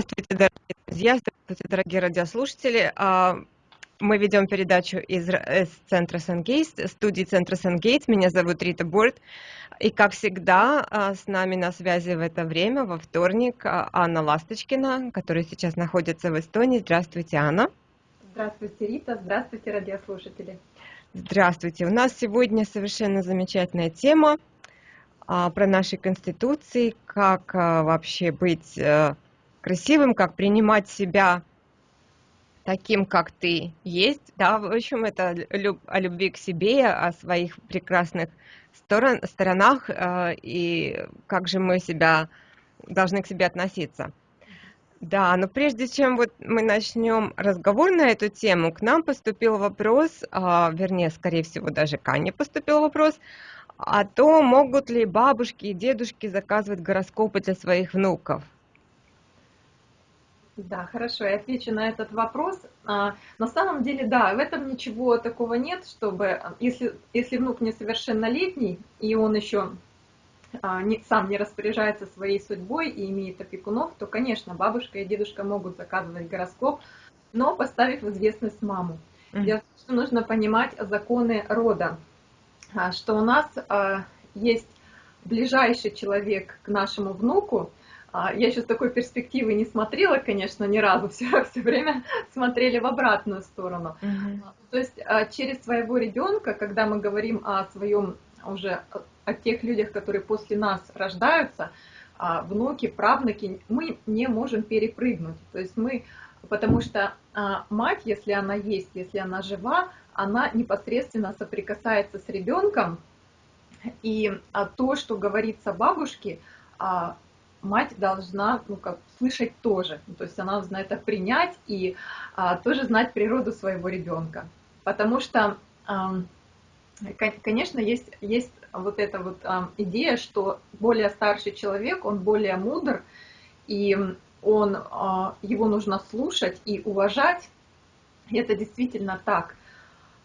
Здравствуйте, дорогие друзья, здравствуйте, дорогие радиослушатели. А, мы ведем передачу из, центра Сангейтс, студии центра Сангейтс. Меня зовут Рита Борт. И, как всегда, а, с нами на связи в это время, во вторник, а, Анна Ласточкина, которая сейчас находится в Эстонии. Здравствуйте, Анна. Здравствуйте, Рита. Здравствуйте, радиослушатели. Здравствуйте. У нас сегодня совершенно замечательная тема про наши конституции, как вообще быть э, красивым, как принимать себя таким, как ты есть, да, в общем, это о любви к себе, о своих прекрасных сторон, сторонах э, и как же мы себя должны к себе относиться. Да, но прежде чем вот мы начнем разговор на эту тему, к нам поступил вопрос, э, вернее, скорее всего, даже к Ане поступил вопрос, о том, могут ли бабушки и дедушки заказывать гороскопы для своих внуков. Да, хорошо, я отвечу на этот вопрос. А, на самом деле, да, в этом ничего такого нет, чтобы, если, если внук несовершеннолетний, и он еще а, сам не распоряжается своей судьбой и имеет опекунов, то, конечно, бабушка и дедушка могут заказывать гороскоп, но поставив в известность маму. Дело в том, что нужно понимать законы рода, а, что у нас а, есть ближайший человек к нашему внуку, а, я еще с такой перспективы не смотрела, конечно, ни разу, все, все время смотрели в обратную сторону. Угу. То есть а, через своего ребенка, когда мы говорим о своем уже о тех людях, которые после нас рождаются, внуки, правнуки, мы не можем перепрыгнуть. То есть мы, потому что мать, если она есть, если она жива, она непосредственно соприкасается с ребенком, и то, что говорится бабушке, мать должна ну, как, слышать тоже. То есть она должна это принять и а, тоже знать природу своего ребенка. Потому что, а, конечно, есть, есть вот эта вот а, идея, что более старший человек, он более мудр, и он, а, его нужно слушать и уважать. И это действительно так.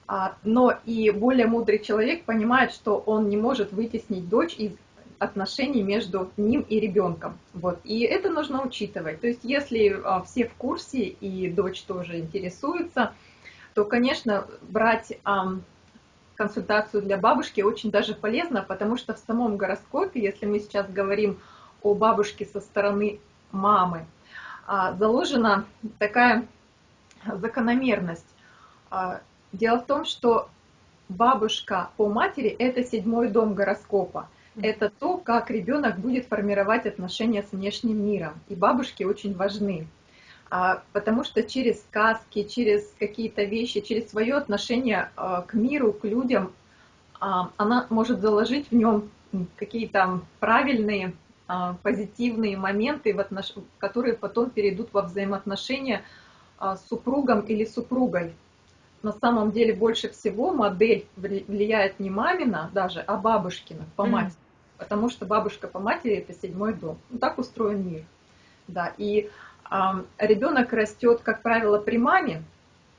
А, но и более мудрый человек понимает, что он не может вытеснить дочь из отношений между ним и ребенком. Вот. И это нужно учитывать. То есть если а, все в курсе и дочь тоже интересуется, то, конечно, брать консультацию для бабушки очень даже полезно, потому что в самом гороскопе, если мы сейчас говорим о бабушке со стороны мамы, а, заложена такая закономерность. А, дело в том, что бабушка по матери – это седьмой дом гороскопа это то, как ребенок будет формировать отношения с внешним миром. И бабушки очень важны, а, потому что через сказки, через какие-то вещи, через свое отношение а, к миру, к людям, а, она может заложить в нем какие-то правильные, позитивные моменты, которые потом перейдут во взаимоотношения с супругом или супругой. На самом деле больше всего модель влияет не мамина даже, а бабушкина по матери потому что бабушка по матери это седьмой дом. Ну, так устроен мир. Да, и э, ребенок растет, как правило, при маме,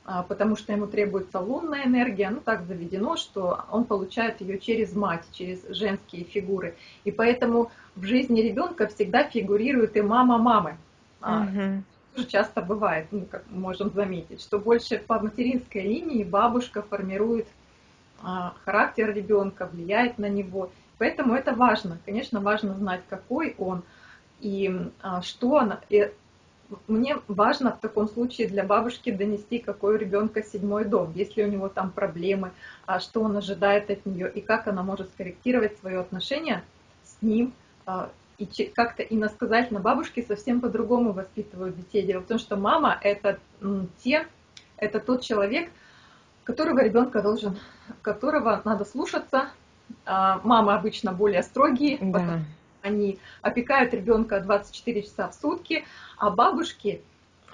э, потому что ему требуется лунная энергия, ну так заведено, что он получает ее через мать, через женские фигуры. И поэтому в жизни ребенка всегда фигурирует и мама мамы. Угу. Тоже часто бывает, ну, как мы можем заметить, что больше по материнской линии бабушка формирует а, характер ребенка, влияет на него. Поэтому это важно. Конечно, важно знать, какой он и а, что он. И мне важно в таком случае для бабушки донести, какой у ребенка седьмой дом, если у него там проблемы, а что он ожидает от нее и как она может скорректировать свое отношение с ним а, и как-то иносказательно бабушки совсем по-другому воспитывают детей. Дело в том, что мама это те, это тот человек, которого ребенка должен, которого надо слушаться, мамы обычно более строгие, да. они опекают ребенка 24 часа в сутки, а бабушки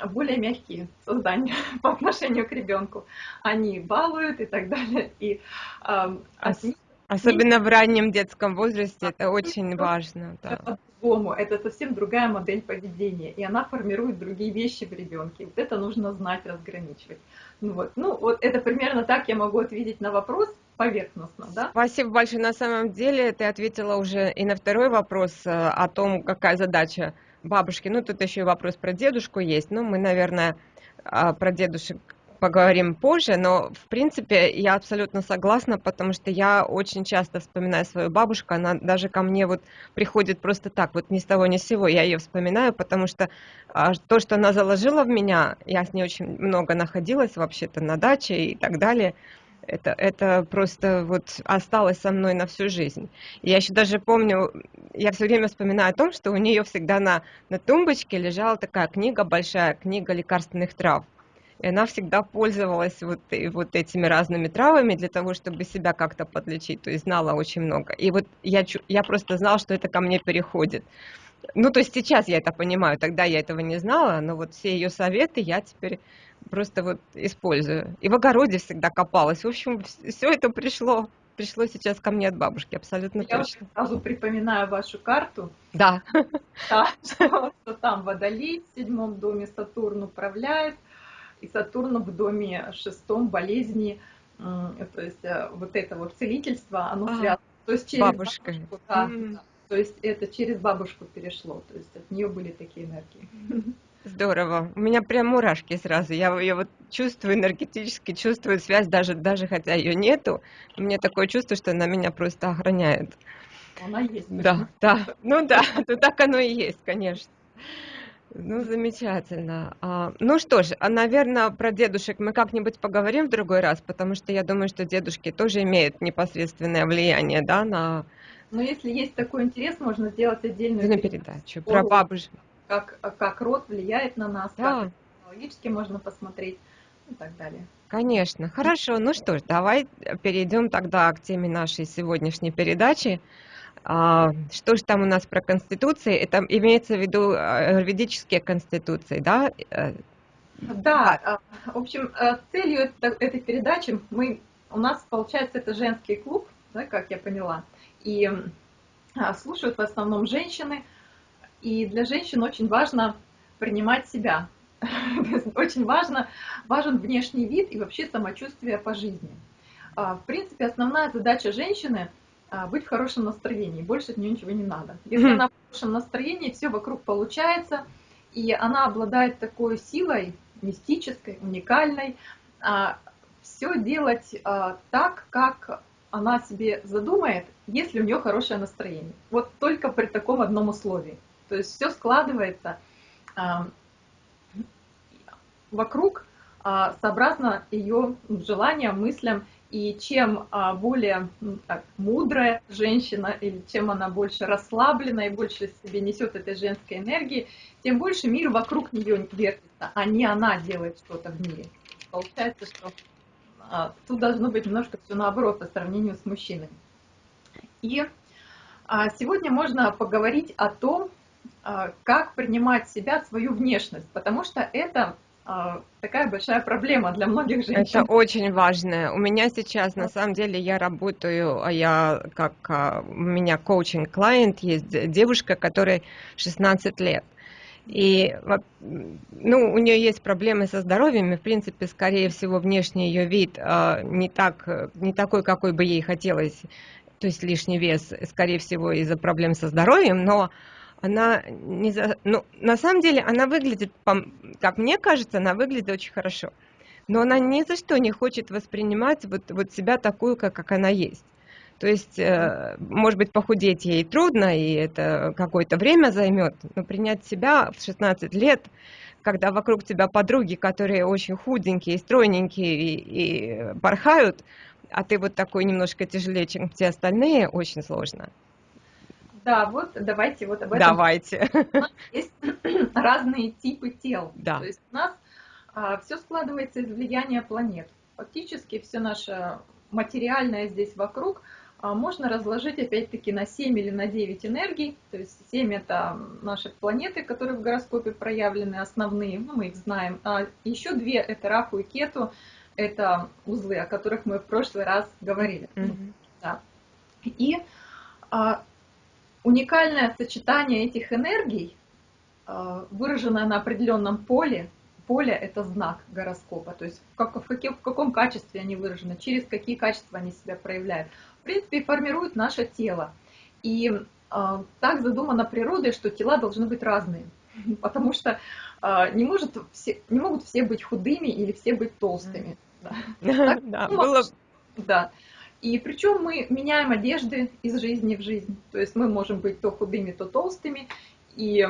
более мягкие создания по отношению к ребенку. Они балуют и так далее. И, э, Ос Особенно в раннем детском возрасте это очень важно. Да. По-другому, это совсем другая модель поведения, и она формирует другие вещи в ребенке. Вот это нужно знать, разграничивать. Ну вот, ну вот это примерно так я могу ответить на вопрос поверхностно, да? Спасибо большое. На самом деле ты ответила уже и на второй вопрос э, о том, какая задача бабушки, ну тут еще и вопрос про дедушку есть, ну мы, наверное, а, про дедушек поговорим позже, но в принципе я абсолютно согласна, потому что я очень часто вспоминаю свою бабушку, она даже ко мне вот приходит просто так, вот ни с того ни с сего, я ее вспоминаю, потому что а, то, что она заложила в меня, я с ней очень много находилась вообще-то на даче и так далее, это, это просто вот осталось со мной на всю жизнь. Я еще даже помню, я все время вспоминаю о том, что у нее всегда на, на тумбочке лежала такая книга, большая книга лекарственных трав. И она всегда пользовалась вот, и вот этими разными травами для того, чтобы себя как-то подлечить, то есть знала очень много. И вот я, я просто знала, что это ко мне переходит. Ну, то есть сейчас я это понимаю, тогда я этого не знала, но вот все ее советы я теперь просто вот использую. И в огороде всегда копалась. В общем, все это пришло пришло сейчас ко мне от бабушки, абсолютно Я точно. сразу припоминаю вашу карту. Да. Да, что, что там Водолей в седьмом доме Сатурн управляет, и Сатурн в доме шестом болезни, то есть э, вот это вот целительство, оно а, связано. То есть через бабушка. бабушку, да, mm. то есть это через бабушку перешло, то есть от нее были такие энергии. Здорово. У меня прям мурашки сразу. Я ее вот чувствую энергетически, чувствую связь, даже, даже хотя ее нету. У меня такое чувство, что она меня просто охраняет. Она есть. Да, да. Ну да, то так оно и есть, конечно. Ну, замечательно. А, ну что ж, а, наверное, про дедушек мы как-нибудь поговорим в другой раз, потому что я думаю, что дедушки тоже имеют непосредственное влияние, да, на... Но если есть такой интерес, можно сделать отдельную передачу, передачу про бабушек. Как, как род влияет на нас, да. как технологически можно посмотреть и так далее. Конечно. Хорошо. Ну что ж, давай перейдем тогда к теме нашей сегодняшней передачи. А, что же там у нас про конституции? Это имеется в виду э, ведические конституции, да? Да, а, в общем, э, целью этой передачи мы, у нас получается это женский клуб, да, как я поняла, и а, слушают в основном женщины, и для женщин очень важно принимать себя, очень важно, важен внешний вид и вообще самочувствие по жизни. В принципе, основная задача женщины – а, быть в хорошем настроении, больше от нее ничего не надо. Если она в хорошем настроении, все вокруг получается, и она обладает такой силой мистической, уникальной, а, все делать а, так, как она себе задумает, если у нее хорошее настроение. Вот только при таком одном условии. То есть все складывается вокруг сообразно ее желаниям, мыслям и чем а, более так, мудрая женщина, или чем она больше расслаблена и больше себе несет этой женской энергии, тем больше мир вокруг нее вертится, а не она делает что-то в мире. Получается, что а, тут должно быть немножко все наоборот по сравнению с мужчинами. И а, сегодня можно поговорить о том, как принимать себя, свою внешность, потому что это а, такая большая проблема для многих женщин. Это очень важно. У меня сейчас, на самом деле, я работаю, а я как а, у меня коучинг-клиент, есть девушка, которой 16 лет. И ну, у нее есть проблемы со здоровьем, и, в принципе, скорее всего, внешний ее вид не, так, не такой, какой бы ей хотелось, то есть лишний вес, скорее всего, из-за проблем со здоровьем, но она не за... ну, на самом деле она выглядит, как мне кажется, она выглядит очень хорошо. Но она ни за что не хочет воспринимать вот, вот себя такую, как, как она есть. То есть, э, может быть, похудеть ей трудно, и это какое-то время займет, но принять себя в 16 лет, когда вокруг тебя подруги, которые очень худенькие, стройненькие и, и порхают, а ты вот такой немножко тяжелее, чем все остальные, очень сложно. Да, вот давайте вот об этом. Давайте. Есть разные типы тел. Да. То есть у нас а, все складывается из влияния планет. Фактически все наше материальное здесь вокруг а, можно разложить опять-таки на 7 или на 9 энергий. То есть 7 это наши планеты, которые в гороскопе проявлены, основные, ну, мы их знаем. А еще две это Раху и Кету, это узлы, о которых мы в прошлый раз говорили. Mm-hmm. Да. И а, уникальное сочетание этих энергий, э, выраженное на определенном поле, поле – это знак гороскопа, то есть в, как, в, каким, в каком качестве они выражены, через какие качества они себя проявляют. В принципе, формируют наше тело. И э, так задумано природой, что тела должны быть разные. потому что а, не, может все, не могут все быть худыми или все быть толстыми. Да, да, было... Да. И причем мы меняем одежды из жизни в жизнь. То есть мы можем быть то худыми, то толстыми. И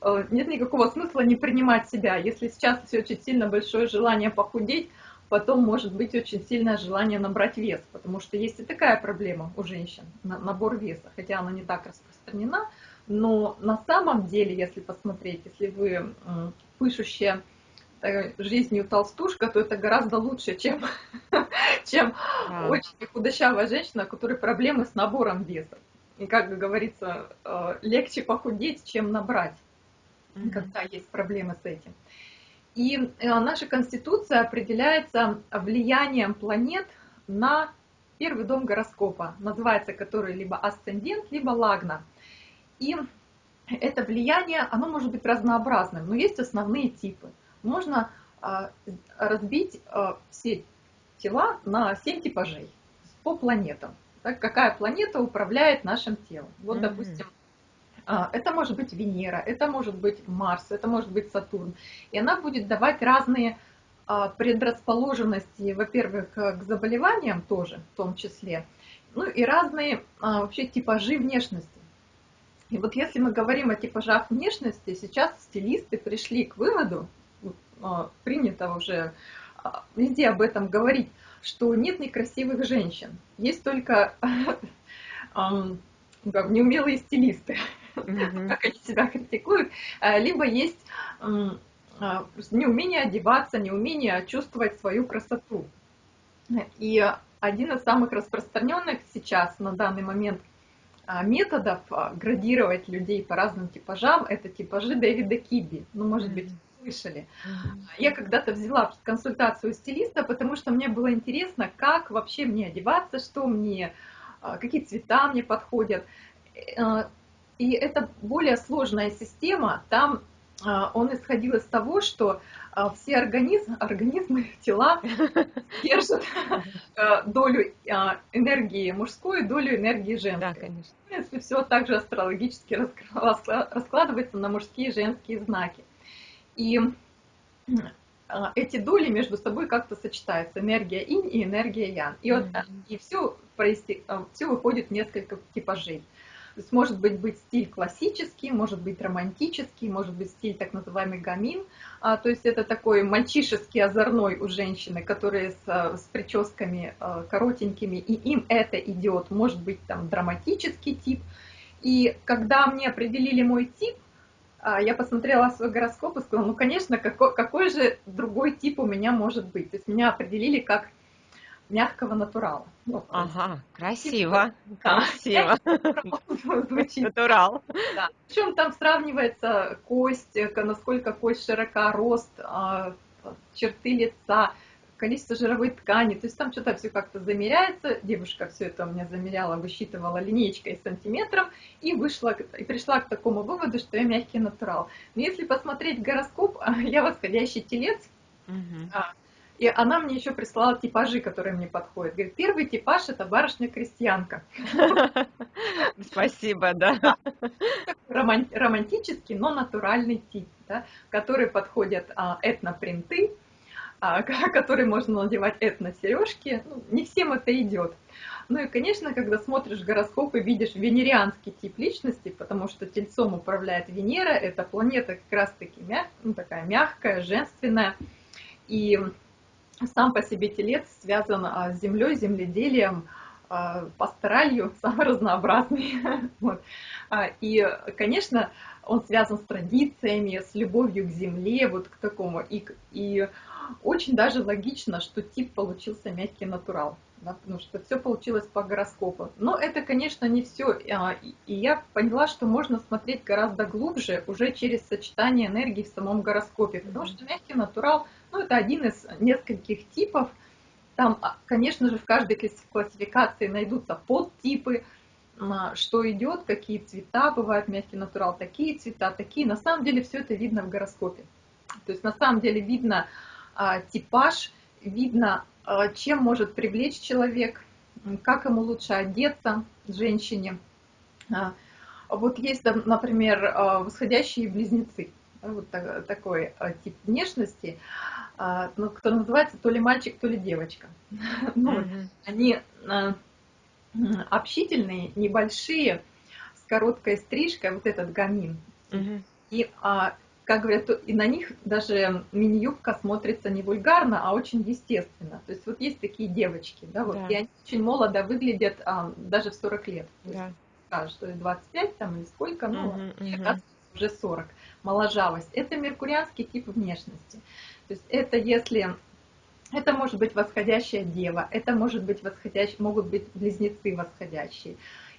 э, нет никакого смысла не принимать себя. Если сейчас очень сильно большое желание похудеть, потом может быть очень сильное желание набрать вес, потому что есть и такая проблема у женщин, набор веса, хотя она не так распространена, но на самом деле, если посмотреть, если вы пышущая жизнью толстушка, то это гораздо лучше, чем, чем а. очень худощавая женщина, у которой проблемы с набором веса. И, как говорится, э, легче похудеть, чем набрать, mm-hmm. когда есть проблемы с этим. И э, наша Конституция определяется влиянием планет на первый дом гороскопа, называется который либо асцендент, либо лагна. И это влияние, оно может быть разнообразным, но есть основные типы. Можно а, разбить а, все тела на 7 типажей по планетам. Так, какая планета управляет нашим телом? Вот, mm-hmm. допустим, а, это может быть Венера, это может быть Марс, это может быть Сатурн. И она будет давать разные предрасположенности, во-первых, к заболеваниям тоже, в том числе, ну и разные вообще типажи внешности. И вот если мы говорим о типажах внешности, сейчас стилисты пришли к выводу, принято уже а, везде об этом говорить, что нет некрасивых женщин, есть только неумелые стилисты, как они себя критикуют, а, либо есть неумение одеваться, неумение чувствовать свою красоту. И один из самых распространенных сейчас на данный момент а, методов а, градировать людей по разным типажам, это типажи Дэвида Киби. Ну, может быть, слышали. Я когда-то взяла консультацию стилиста, потому что мне было интересно, как вообще мне одеваться, что мне, а, какие цвета мне подходят. Э, и это более сложная система. Там он исходил из того, что а, все организмы, организмы, тела держат долю а, энергии мужской, долю энергии женской. Да, конечно. Если все также астрологически раскладывается на мужские и женские знаки. И а, эти доли между собой как-то сочетаются, энергия инь и энергия ян. И, вот, и все, все выходит в несколько типажей. То есть может быть, быть стиль классический, может быть романтический, может быть стиль так называемый гамин. А, то есть это такой мальчишеский озорной у женщины, которые с, с прическами а, коротенькими, и им это идет. Может быть там драматический тип. И когда мне определили мой тип, я посмотрела свой гороскоп и сказала, ну, конечно, какой, какой же другой тип у меня может быть. То есть меня определили как мягкого натурала. Ну, ага, красиво, да. красиво. Звучит. Натурал. Да. Причем там сравнивается кость, насколько кость широка, рост, а, черты лица, количество жировой ткани, то есть там что-то все как-то замеряется, девушка все это у меня замеряла, высчитывала линейкой сантиметром и вышла, и пришла к такому выводу, что я мягкий натурал. Но если посмотреть гороскоп, я восходящий телец, угу. И она мне еще прислала типажи, которые мне подходят. Говорит, первый типаж это барышня-крестьянка. Спасибо, да. Романтический, но натуральный тип, который подходят а, этнопринты, а, который можно надевать этно-сережки. Ну, не всем это идет. Ну и, конечно, когда смотришь гороскоп и видишь венерианский тип личности, потому что тельцом управляет Венера, это планета как раз-таки мяг, ну, такая мягкая, женственная. И сам по себе телец связан а, с землей, земледелием, а, пасторалью, самый разнообразный. вот. А, и, конечно, он связан с традициями, с любовью к земле, вот к такому. И, и очень даже логично, что тип получился мягкий натурал, да, потому что все получилось по гороскопу. Но это, конечно, не все. И я поняла, что можно смотреть гораздо глубже уже через сочетание энергии в самом гороскопе, потому что мягкий натурал – ну, это один из нескольких типов. Там, а, конечно же, в каждой классификации найдутся подтипы, что идет, какие цвета бывают, мягкий натурал, такие цвета, такие. На самом деле все это видно в гороскопе. То есть на самом деле видно а, типаж, видно, а, чем может привлечь человек, как ему лучше одеться женщине. А, вот есть, например, а, восходящие близнецы. Вот такой а, тип внешности, а, ну, который называется то ли мальчик, то ли девочка. Ну, они общительные, небольшие, с короткой стрижкой, вот этот гамин. И как говорят, и на них даже мини-юбка смотрится не вульгарно, а очень естественно. То есть вот есть такие девочки, да, вот, да. и они очень молодо выглядят а, даже в 40 лет. Да. Скажешь, что 25 там или сколько, ну, угу, угу. Уже 40. Моложавость. Это меркурианский тип внешности. То есть это если это может быть восходящая дева, это может быть восходящий, могут быть близнецы восходящие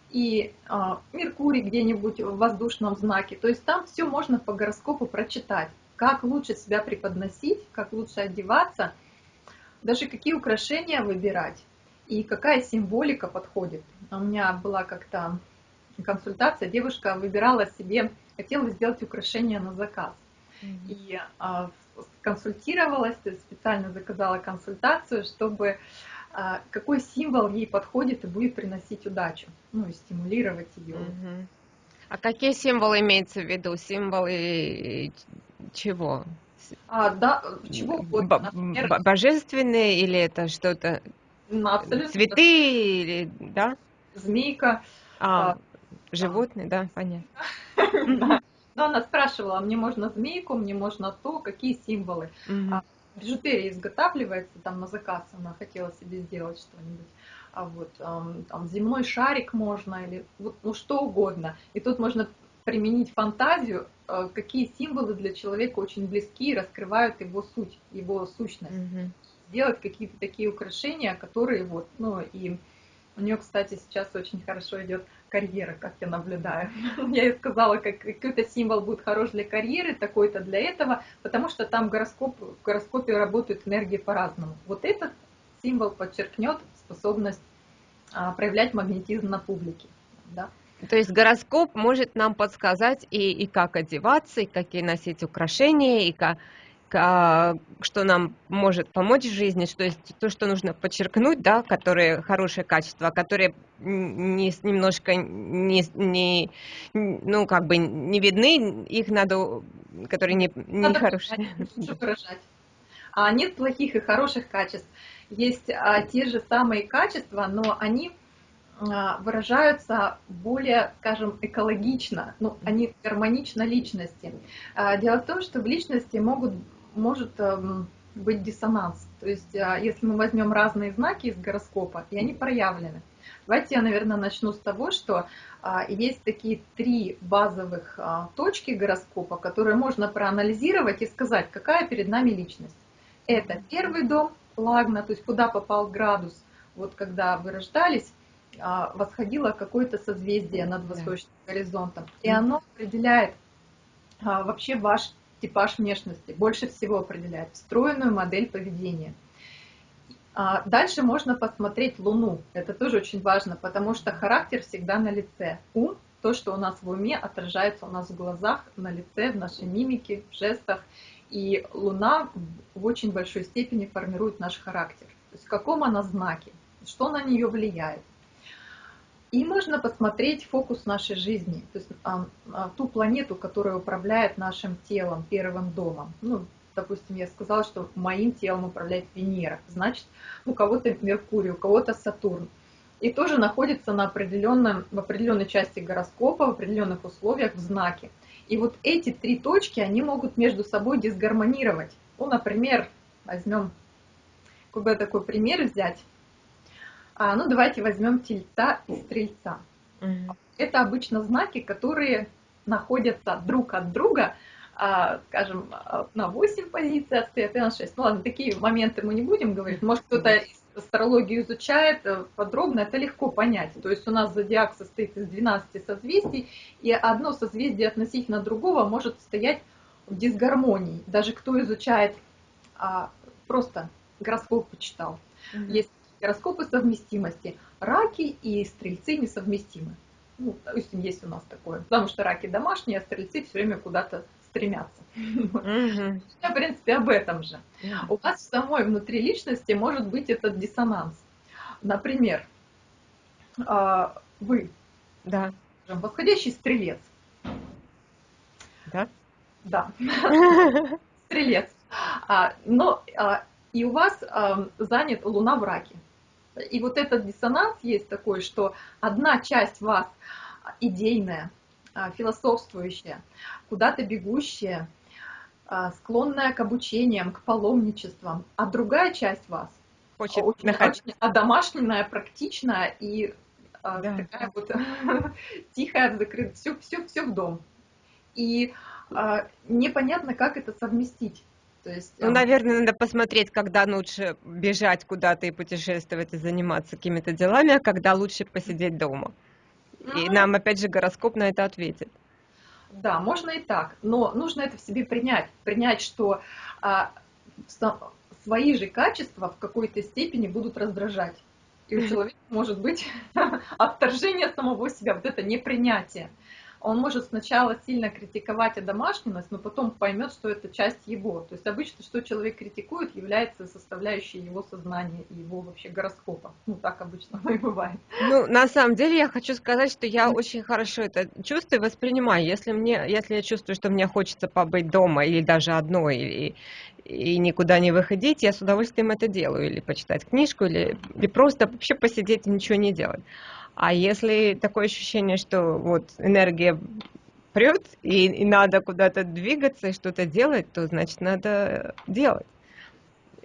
и э, Меркурий где-нибудь в воздушном знаке. То есть там все можно по гороскопу прочитать, как лучше себя преподносить, как лучше одеваться, даже какие украшения выбирать и какая символика подходит. У меня была как-то консультация, девушка выбирала себе, хотела сделать украшения на заказ. Mm-hmm. И э, консультировалась, специально заказала консультацию, чтобы а, какой символ ей подходит и будет приносить удачу, ну и стимулировать ее. Угу. А какие символы имеются в виду? Символы чего? А, да, чего угодно. Например, божественные или это что-то? Ну, абсолютно. Цветы или, да? Змейка. А, а животные, да, да понятно. Но она спрашивала, мне можно змейку, мне можно то, какие символы бижутерия изготавливается там на заказ, она хотела себе сделать что-нибудь. А вот там земной шарик можно или вот, ну что угодно. И тут можно применить фантазию, э, какие символы для человека очень близки и раскрывают его суть, его сущность. Mm-hmm. Сделать какие-то такие украшения, которые вот, ну и у нее, кстати, сейчас очень хорошо идет карьера, как я наблюдаю. Я ей сказала, как какой-то символ будет хорош для карьеры, такой-то для этого, потому что там гороскоп, в гороскопе работают энергии по-разному. Вот этот символ подчеркнет способность а, проявлять магнетизм на публике. Да? То есть гороскоп может нам подсказать и, и как одеваться, и какие носить украшения, и как, что нам может помочь в жизни, что есть то, что нужно подчеркнуть, да, которые хорошие качества, которые не, немножко не, не, ну, как бы не видны, их надо, которые не, не надо хорошие. Выражать. А нет плохих и хороших качеств. Есть а, те же самые качества, но они а, выражаются более, скажем, экологично, ну, они гармонично личности. А, дело в том, что в личности могут может эм, быть диссонанс. То есть, а, если мы возьмем разные знаки из гороскопа, и они проявлены. Давайте я, наверное, начну с того, что а, есть такие три базовых а, точки гороскопа, которые можно проанализировать и сказать, какая перед нами личность. Это первый дом, лагна, то есть куда попал градус, вот когда вы рождались, восходило какое-то созвездие над восточным горизонтом. И оно определяет вообще ваш типаж внешности больше всего определяет встроенную модель поведения. А дальше можно посмотреть Луну. Это тоже очень важно, потому что характер всегда на лице. Ум, то, что у нас в уме, отражается у нас в глазах, на лице, в нашей мимике, в жестах. И Луна в очень большой степени формирует наш характер. То есть в каком она знаке, что на нее влияет. И можно посмотреть фокус нашей жизни, то есть а, ту планету, которая управляет нашим телом, первым домом. Ну, допустим, я сказала, что моим телом управляет Венера, значит, у кого-то Меркурий, у кого-то Сатурн. И тоже находится на определенном, в определенной части гороскопа, в определенных условиях, в знаке. И вот эти три точки, они могут между собой дисгармонировать. Ну, например, возьмем, какой бы такой пример взять. А, ну, давайте возьмем тельца и стрельца. Угу. Это обычно знаки, которые находятся друг от друга, а, скажем, на 8 позиций отстоят и на 6. Ну ладно, такие моменты мы не будем говорить. Может, кто-то астрологию изучает э, подробно, это легко понять. То есть у нас зодиак состоит из 12 созвездий, и одно созвездие относительно другого может стоять в дисгармонии. Даже кто изучает, а, просто гороскоп почитал. Mm-hmm. Есть гороскопы совместимости. Раки и стрельцы несовместимы. Ну, допустим, есть у нас такое. Потому что раки домашние, а стрельцы все время куда-то стремятся. Mm-hmm. в принципе, об этом же. У вас в самой внутри личности может быть этот диссонанс. Например, а, вы, да. восходящий стрелец. Да. Да, стрелец. А, но а, и у вас занят Луна в раке. И вот этот диссонанс есть такой, что одна часть вас идейная, а, философствующая, куда-то бегущая, а, склонная к обучениям, к паломничествам, а другая часть вас Хочет очень, находить. очень одомашненная, практичная и а, Да. такая вот тихая, закрыта, все, все, все в дом. И непонятно, как это совместить. То есть, Ну, а, наверное, надо посмотреть, когда лучше бежать куда-то и путешествовать и заниматься какими-то делами, а когда лучше посидеть дома. И ну, нам, опять же, гороскоп на это ответит. Да, можно и так, но нужно это в себе принять. Принять, что а, свои же качества в какой-то степени будут раздражать. И у человека может быть отторжение самого себя, вот это непринятие. Он может сначала сильно критиковать одомашненность, но потом поймет, что это часть его. То есть обычно, что человек критикует, является составляющей его сознания и его вообще гороскопа. Ну, так обычно и бывает. Ну, на самом деле, я хочу сказать, что я очень хорошо это чувствую и воспринимаю. Если мне, если я чувствую, что мне хочется побыть дома или даже одной, и, и никуда не выходить, я с удовольствием это делаю. Или почитать книжку, или, или просто вообще посидеть и ничего не делать. А если такое ощущение, что вот энергия прет, и, и надо куда-то двигаться и что-то делать, то значит надо делать.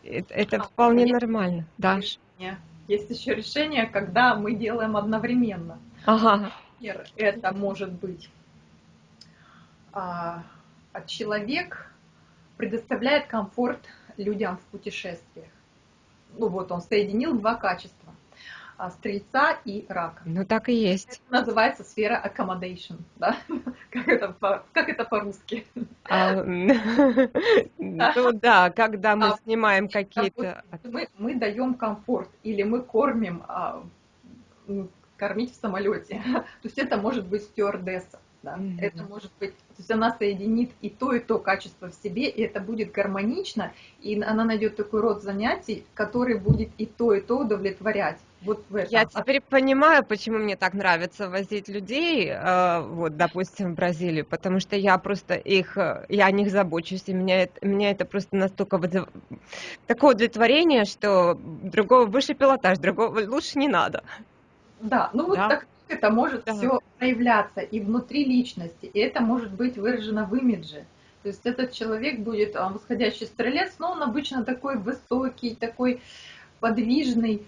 Это, это А, вполне нормально. Да. решение. Есть еще решение, когда мы делаем одновременно. Ага. Например, это может быть а, а человек предоставляет комфорт людям в путешествиях. Ну вот он соединил два качества стрельца и рака. Ну так и есть. Это называется сфера accommodation, да? Как это, по, как это по-русски? А, ну да, когда мы А, снимаем какие-то... мы, мы даем комфорт или мы кормим, а, кормить в самолете. То есть это может быть стюардесса. Да? Мгм. Это может быть, то есть она соединит и то, и то качество в себе, и это будет гармонично, и она найдет такой род занятий, который будет и то, и то удовлетворять. Вот в этом. Я А теперь понимаю, почему мне так нравится возить людей, э, вот, допустим, в Бразилию, потому что я просто их, э, я о них забочусь, и меня это, меня это просто настолько такое удовлетворение, что другого выше пилотаж, другого лучше не надо. Да, ну вот Да. так это может Да. все проявляться и внутри личности, и это может быть выражено в имидже. То есть этот человек будет а, восходящий стрелец, но он обычно такой высокий, такой подвижный,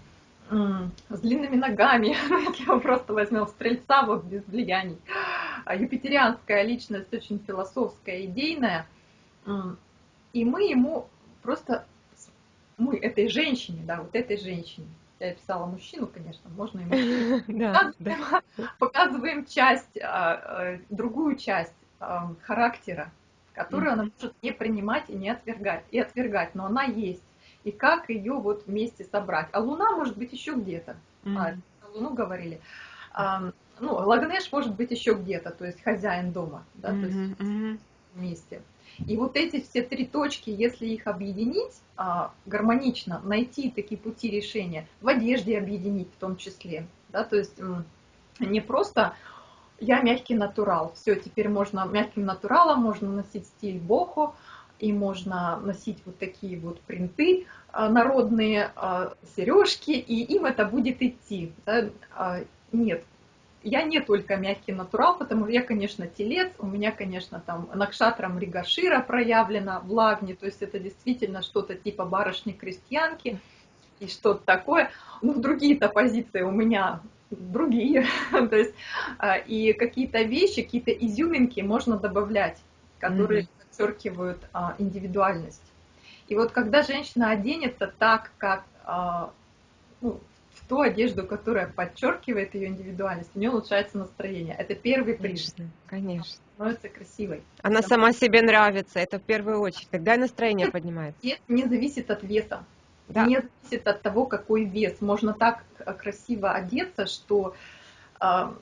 с длинными ногами, если мы просто возьмем стрельца вот без влияний. А Юпитерианская личность очень философская, идейная, м, и мы ему просто, мы этой женщине, да, вот этой женщине, я писала мужчину, конечно, можно да. показываем, часть, а, а, другую часть а, характера, которую она может не принимать и не отвергать, и отвергать, но она есть. И как ее вот вместе собрать. А Луна может быть еще где-то. А, Мгм. про Луну говорили. А, ну, Лагнеш может быть еще где-то, то есть хозяин дома, да, то есть мгм. вместе. И вот эти все три точки, если их объединить а, гармонично, найти такие пути решения, в одежде объединить в том числе, да, то есть не просто я мягкий натурал, все, теперь можно мягким натуралом можно носить стиль бохо, и можно носить вот такие вот принты а, народные, сережки, и им это будет идти. А, Нет, я не только мягкий натурал, потому что я, конечно, телец, у меня, конечно, там накшатрам Ригашира проявлено в лагне, то есть это действительно что-то типа барышни-крестьянки и что-то такое. Ну, другие-то позиции у меня другие, то есть а, и какие-то вещи, какие-то изюминки можно добавлять, которые Мгм. Подчеркивают а, индивидуальность. И вот когда женщина оденется так, как а, ну, в ту одежду, которая подчеркивает ее индивидуальность, у нее улучшается настроение. Это первый признак, Конечно, конечно. становится красивой. Она Потому сама себе нравится, это в первую очередь. Тогда и настроение поднимается. Вес не зависит от веса. Да. Не зависит от того, какой вес. Можно так э, красиво одеться, что, а,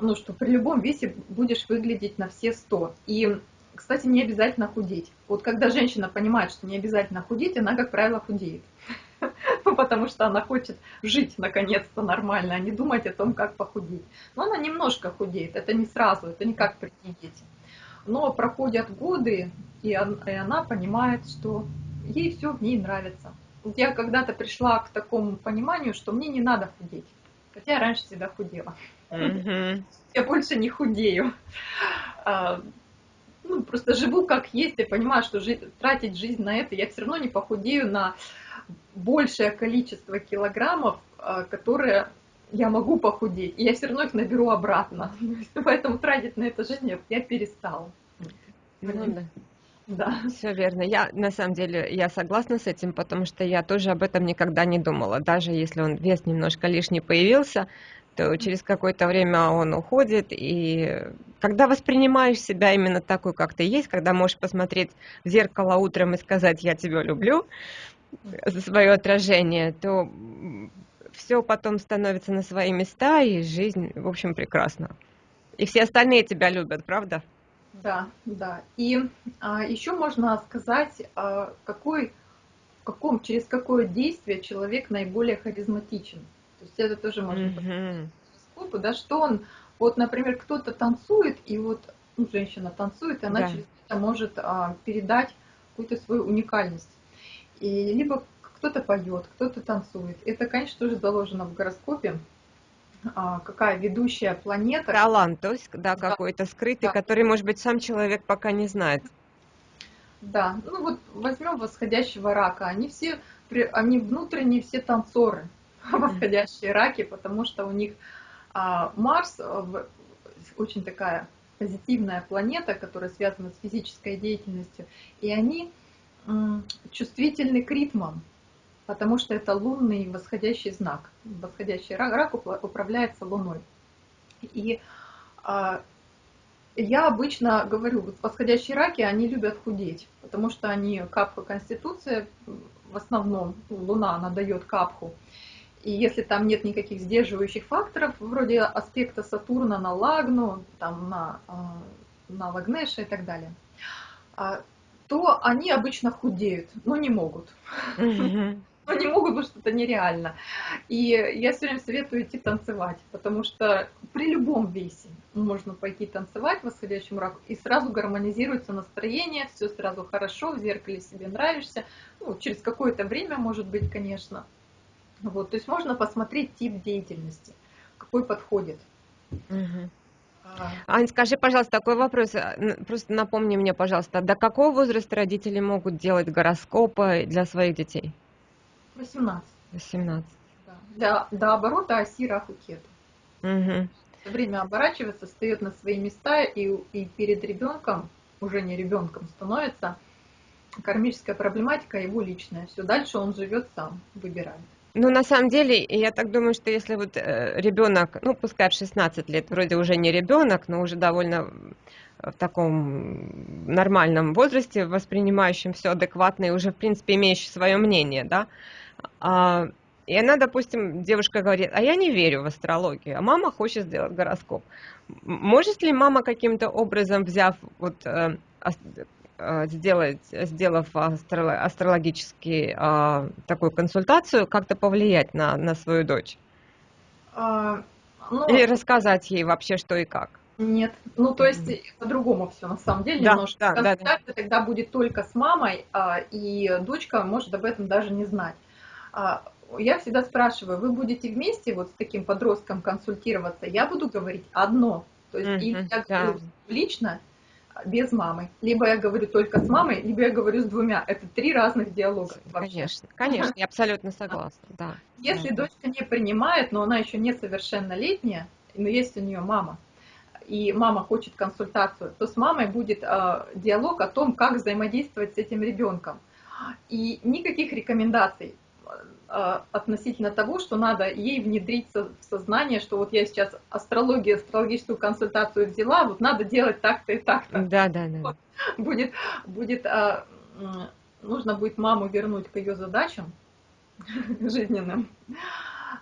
ну, что при любом весе будешь выглядеть на все сто. И, кстати, не обязательно худеть. Вот когда женщина понимает, что не обязательно худеть, она, как правило, худеет. Ну, потому что она хочет жить, наконец-то, нормально, а не думать о том, как похудеть. Но она немножко худеет, это не сразу, это не как при диете. но проходят годы, и она понимает, что ей все в ней нравится. Я когда-то пришла к такому пониманию, что мне не надо худеть. Хотя я раньше всегда худела. Mm-hmm. Я больше не худею. Ну, просто живу как есть, и понимаю, что жить, тратить жизнь на это, я все равно не похудею на большее количество килограммов, а, которые я могу похудеть, и я все равно их наберу обратно. Поэтому тратить на это жизнь я перестала. Ну, да. Да. Все верно. Я на самом деле я согласна с этим, потому что я тоже об этом никогда не думала. Даже если он вес немножко лишний появился, через какое-то время он уходит. И когда воспринимаешь себя именно такой, как ты есть, когда можешь посмотреть в зеркало утром и сказать «я тебя люблю», за свое отражение, то все потом становится на свои места, и жизнь, в общем, прекрасна. И все остальные тебя любят, правда? Да, да. И а, еще можно сказать, а, какой, в каком, через какое действие человек наиболее харизматичен. То есть это тоже можно mm-hmm. посмотреть, да, что он, вот, например, кто-то танцует, и вот ну, женщина танцует, и она да. через это может а, передать какую-то свою уникальность. И либо кто-то поет, кто-то танцует. Это, конечно, тоже заложено в гороскопе. А, какая ведущая планета. Талант, то есть, да, да. какой-то скрытый, да. который, может быть, сам человек пока не знает. Да, ну вот возьмем восходящего рака. Они все, они внутренние все танцоры, восходящие раки, потому что у них а, Марс очень такая позитивная планета, которая связана с физической деятельностью, и они чувствительны к ритмам потому что это лунный восходящий знак. Восходящий рак, рак управляется Луной. И а, я обычно говорю, восходящие раки, они любят худеть, потому что они капха конституция, в основном Луна, она дает капху. И если там нет никаких сдерживающих факторов, вроде аспекта Сатурна на Лагну, там на, а, на Лагнеша и так далее, а, то они обычно худеют, но не могут. Mm-hmm но не могут, потому что это нереально. И я все время советую идти танцевать, потому что при любом весе можно пойти танцевать в восходящем раку, и сразу гармонизируется настроение, все сразу хорошо, в зеркале себе нравишься. Ну, через какое-то время, может быть, конечно. Вот, то есть можно посмотреть тип деятельности, какой подходит. Угу. Ань, скажи, пожалуйста, такой вопрос. Просто напомни мне, пожалуйста, до какого возраста родители могут делать гороскопы для своих детей? 18. 18. Да. Для, до оборота оси Раху Кету. Угу. Время оборачивается, встает на свои места, и, и перед ребенком, уже не ребенком становится, кармическая проблематика его личная. Все дальше он живет сам, выбирает. Ну, на самом деле, я так думаю, что если вот э, ребенок, ну, пускай в 16 лет, вроде уже не ребенок, но уже довольно в таком нормальном возрасте, воспринимающем все адекватно и уже, в принципе, имеющий свое мнение, да, а, и она, допустим, девушка говорит, а я не верю в астрологию, а мама хочет сделать гороскоп. Может ли мама каким-то образом, взяв, вот, э, сделать, сделав астро, астрологический а, такую консультацию, как-то повлиять на, на свою дочь? А, ну, Или рассказать ей вообще, что и как? Нет, ну то есть по-другому все на самом деле да, немножко. Да, Консультация да, да. тогда будет только с мамой, и дочка может об этом даже не знать. А, я всегда спрашиваю, вы будете вместе вот с таким подростком консультироваться? Я буду говорить одно, то есть mm-hmm, или я да. говорю лично, без мамы. Либо я говорю только с мамой, либо я говорю с двумя. Это три разных диалога. Вообще. Конечно, конечно, я абсолютно согласна. Да. Если да. дочка не принимает, но она еще несовершеннолетняя, но есть у нее мама, и мама хочет консультацию, то с мамой будет э, диалог о том, как взаимодействовать с этим ребенком. И никаких рекомендаций. А, относительно того, что надо ей внедрить в сознание, что вот я сейчас астрологию, астрологическую консультацию взяла, вот надо делать так-то и так-то. Да, да, да. Будет, будет, а, нужно будет маму вернуть к ее задачам жизненным,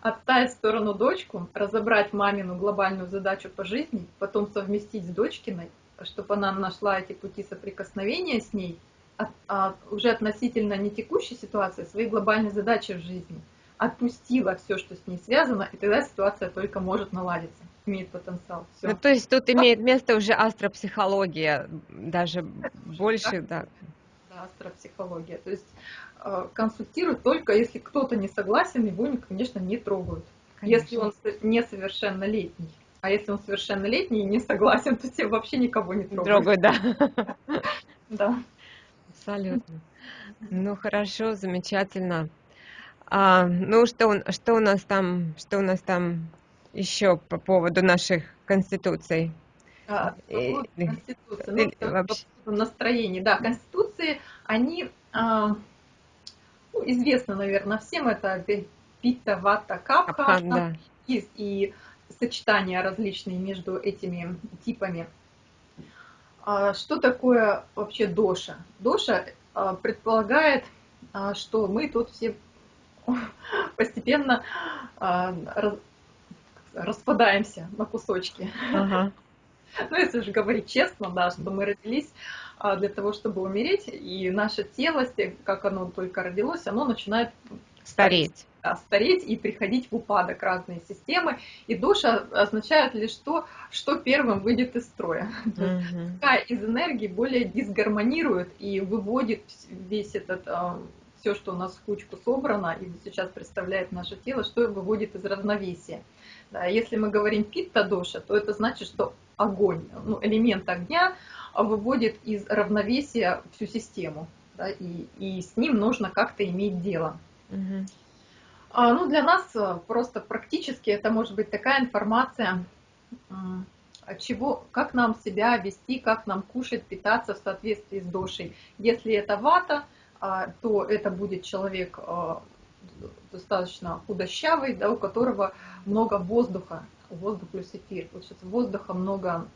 отставить в сторону дочку, разобрать мамину глобальную задачу по жизни, потом совместить с дочкиной, чтобы она нашла эти пути соприкосновения с ней – от, а, уже относительно не текущей ситуации, а своей глобальной задачи в жизни. отпустила все, что с ней связано, и тогда ситуация только может наладиться, имеет потенциал. Все. Ну, то есть тут имеет место уже астропсихология, даже больше, да. Да, астропсихология. То есть э, консультируют только если кто-то не согласен, его, конечно, не трогают. Конечно. Если он несовершеннолетний. А если он совершеннолетний и не согласен, то тебе вообще никого не трогают. Трогают, да. Да. Абсолютно. Ну хорошо, замечательно. А, ну что, что у нас там, что у нас там еще по поводу наших конституций? А, конституции, ну, вообще... настроению, да, конституции, они а, ну, известно, наверное, всем это пита, вата, капха, Капхан, да. и, и сочетания различные между этими типами. А, что такое вообще доша? Доша а, предполагает, а, что мы тут все постепенно распадаемся на кусочки. Ага. Ну, если же говорить честно, да, что мы родились для того, чтобы умереть, и наше тело, как оно только родилось, оно начинает стареть стареть и приходить в упадок разные системы. И душа означает лишь то, что первым выйдет из строя. Mm-hmm. Какая из энергии более дисгармонирует и выводит весь этот а, все, что у нас в кучку собрано и сейчас представляет наше тело, что выводит из равновесия. Да, если мы говорим питта доша, то это значит, что огонь, ну, элемент огня выводит из равновесия всю систему. Да, и, и с ним нужно как-то иметь дело. А, ну, для нас э, просто практически это может быть такая информация, чего, как нам себя вести, как нам кушать, питаться в соответствии с дошей. Если это вата, а, то это будет человек а, достаточно худощавый, да, у которого много воздуха, воздух плюс эфир. Сейчас воздуха много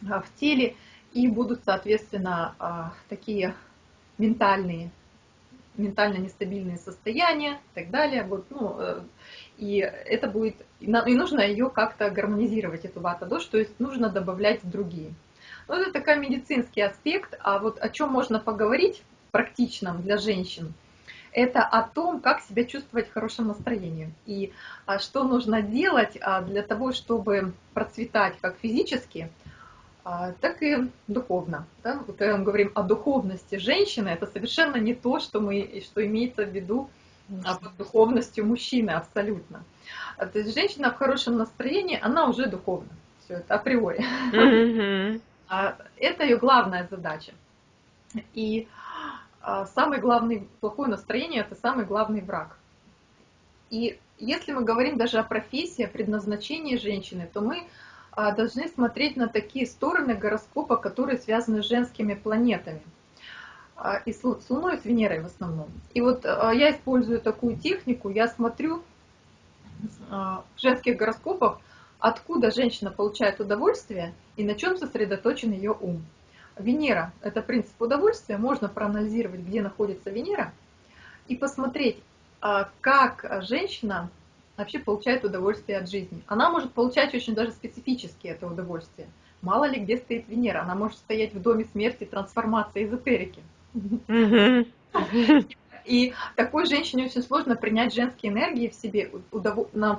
в теле, и будут, соответственно, такие ментальные ментально нестабильные состояния и так далее. Вот, ну, э, и это будет, и нужно ее как-то гармонизировать, эту вата-дош, то есть нужно добавлять другие. Ну, это такой медицинский аспект, а вот о чем можно поговорить практичном для женщин, это о том, как себя чувствовать в хорошем настроении. И а, что нужно делать а, для того, чтобы процветать как физически, так и духовно. Да? Вот когда мы говорим о духовности женщины, это совершенно не то, что, мы, что имеется в виду а под духовностью мужчины, абсолютно. А, то есть женщина в хорошем настроении, она уже духовна. Все это априори. Mm-hmm. Это ее главная задача. И самый главный плохое настроение – это самый главный враг. И если мы говорим даже о профессии, о предназначении женщины, то мы а, должны смотреть на такие стороны гороскопа, которые связаны с женскими планетами. А, и с Луной, и с Венерой в основном. И вот а, я использую такую технику, я смотрю в женских гороскопах, откуда женщина получает удовольствие и на чем сосредоточен ее ум. Венера – это принцип удовольствия, можно проанализировать, где находится Венера, и посмотреть, как женщина вообще получает удовольствие от жизни. Она может получать очень даже специфически это удовольствие. Мало ли где стоит Венера, она может стоять в доме смерти, трансформации, эзотерики. И такой женщине очень сложно принять женские энергии в себе,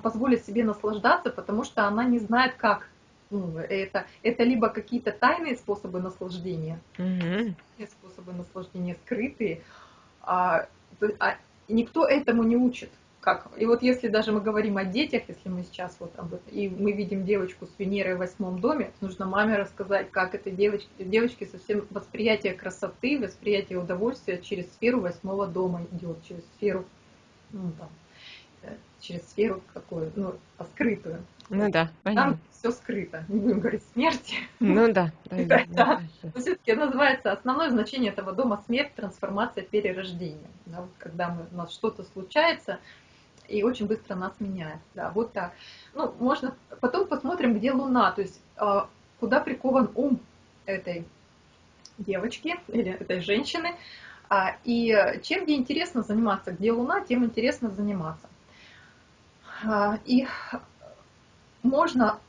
позволить себе наслаждаться, потому что она не знает, как. Ну, это, это либо какие-то тайные способы наслаждения, mm способы наслаждения скрытые, а, а никто этому не учит как, и вот если даже мы говорим о детях, если мы сейчас вот об этом, и мы видим девочку с Венерой в восьмом доме, нужно маме рассказать, как этой девочке, девочке совсем восприятие красоты, восприятие удовольствия через сферу восьмого дома идет, через сферу, ну, там, э, через сферу какую, ну, скрытую. Ну да, понятно. Там все скрыто, не будем говорить смерти. Ну да. да, да, да, да. Все-таки называется основное значение этого дома смерть, трансформация, перерождение. Да, вот когда мы, у нас что-то случается, и очень быстро нас меняет. Да, вот так. Ну, можно... Потом посмотрим, где Луна, то есть а, куда прикован ум этой девочки или этой женщины. А, и чем ей интересно заниматься, где Луна, тем интересно заниматься. А, и можно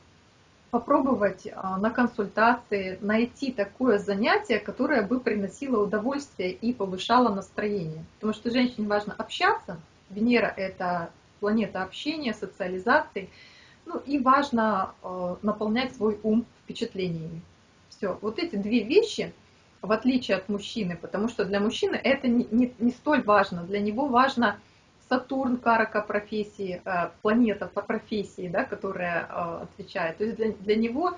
попробовать на консультации найти такое занятие, которое бы приносило удовольствие и повышало настроение. Потому что женщине важно общаться, Венера – это планета общения, социализации. Ну и важно э, наполнять свой ум впечатлениями. Все. Вот эти две вещи, в отличие от мужчины, потому что для мужчины это не, не, не столь важно. Для него важно Сатурн, карака профессии, э, планета по профессии, да, которая э, отвечает. То есть для, для него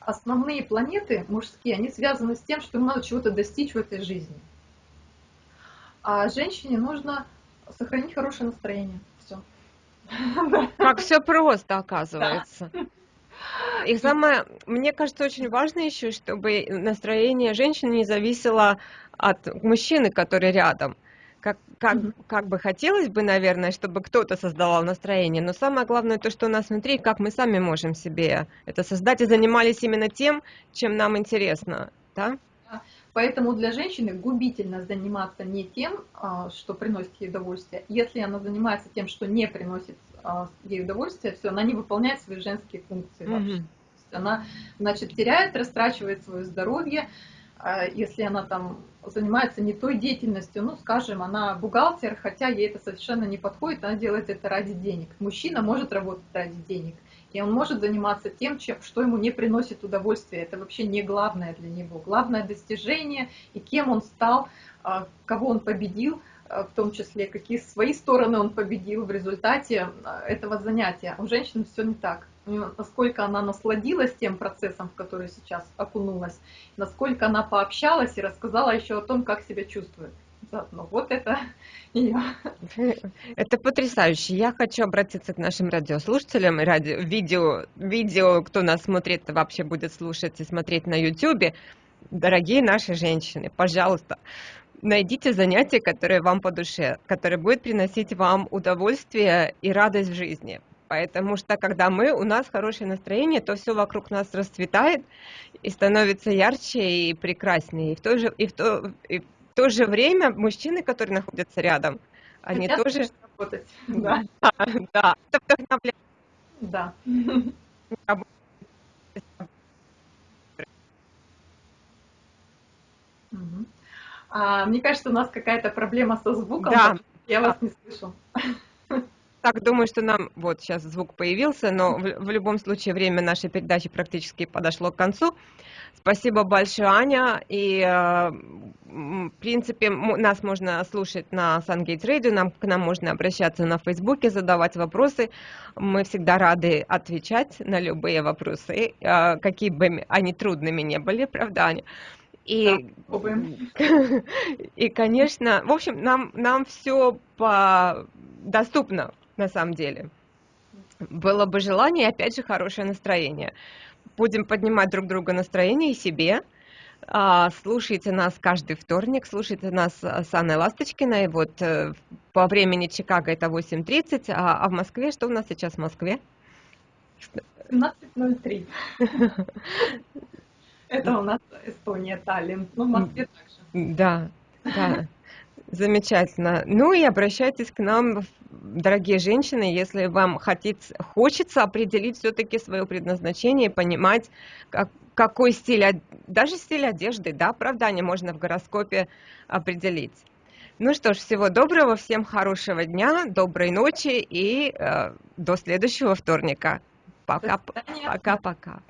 основные планеты мужские, они связаны с тем, что ему надо чего-то достичь в этой жизни. А женщине нужно сохранить хорошее настроение. Все. Как все просто, оказывается. И самое, мне кажется, очень важно еще, чтобы настроение женщины не зависело от мужчины, который рядом. Как, как, как бы хотелось бы, наверное, чтобы кто-то создавал настроение, но самое главное то, что у нас внутри, как мы сами можем себе это создать и занимались именно тем, чем нам интересно, да? Поэтому для женщины губительно заниматься не тем, а, что приносит ей удовольствие. Если она занимается тем, что не приносит а, ей удовольствие, все, она не выполняет свои женские функции вообще. Mm-hmm. Она, значит, теряет, растрачивает свое здоровье, а если она там занимается не той деятельностью, ну, скажем, она бухгалтер, хотя ей это совершенно не подходит, она делает это ради денег. Мужчина может работать ради денег, и он может заниматься тем, чем, что ему не приносит удовольствия. Это вообще не главное для него. Главное достижение и кем он стал, а, кого он победил, а, в том числе, какие свои стороны он победил в результате а, этого занятия. У женщин все не так. Насколько она насладилась тем процессом, в который сейчас окунулась, насколько она пообщалась и рассказала еще о том, как себя чувствует заодно. Вот это ее. Это потрясающе. Я хочу обратиться к нашим радиослушателям, радио, видео, видео, кто нас смотрит, вообще будет слушать и смотреть на YouTube. Дорогие наши женщины, пожалуйста, найдите занятие, которое вам по душе, которое будет приносить вам удовольствие и радость в жизни. Потому что когда мы, у нас хорошее настроение, то все вокруг нас расцветает и становится ярче и прекраснее. И в то же, и в то, и в то же время мужчины, которые находятся рядом, они Хотят тоже... работать. Да. да, это вдохновляет. Да. А, мне кажется, у нас какая-то проблема со звуком. Да. Я вас не слышу. Так, думаю, что нам... Вот, сейчас звук появился, но в, в любом случае время нашей передачи практически подошло к концу. Спасибо большое, Аня. И, э, в принципе, нас можно слушать на Сангейтс Radio, нам, к нам можно обращаться на Фейсбуке, задавать вопросы. Мы всегда рады отвечать на любые вопросы, э, какие бы они трудными не были, правда, Аня? И, да, и, конечно, в общем, нам, нам все по... доступно на самом деле. Было бы желание, опять же, хорошее настроение будем поднимать друг друга настроение и себе. А, слушайте нас каждый вторник, слушайте нас с Анной Ласточкиной. Вот э, по времени Чикаго это 8.30, а, а в Москве, что у нас сейчас в Москве? 17.03. Это у нас Эстония, Таллин. Ну, в Москве также. Да, да. Замечательно. Ну и обращайтесь к нам, дорогие женщины, если вам хотите, хочется определить все-таки свое предназначение, понимать, как, какой стиль, даже стиль одежды, да, оправдание можно в гороскопе определить. Ну что ж, всего доброго, всем хорошего дня, доброй ночи и э, до следующего вторника. Пока-пока.